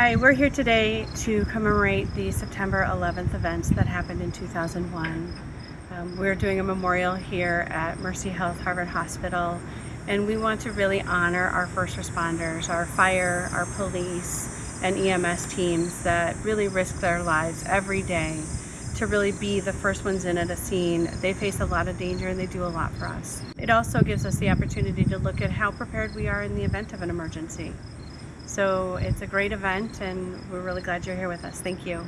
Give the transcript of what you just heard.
Hi, we're here today to commemorate the September 11th events that happened in 2001. Um, we're doing a memorial here at Mercy Health Harvard Hospital and we want to really honor our first responders, our fire, our police, and EMS teams that really risk their lives every day to really be the first ones in at a scene. They face a lot of danger and they do a lot for us. It also gives us the opportunity to look at how prepared we are in the event of an emergency. So it's a great event and we're really glad you're here with us. Thank you.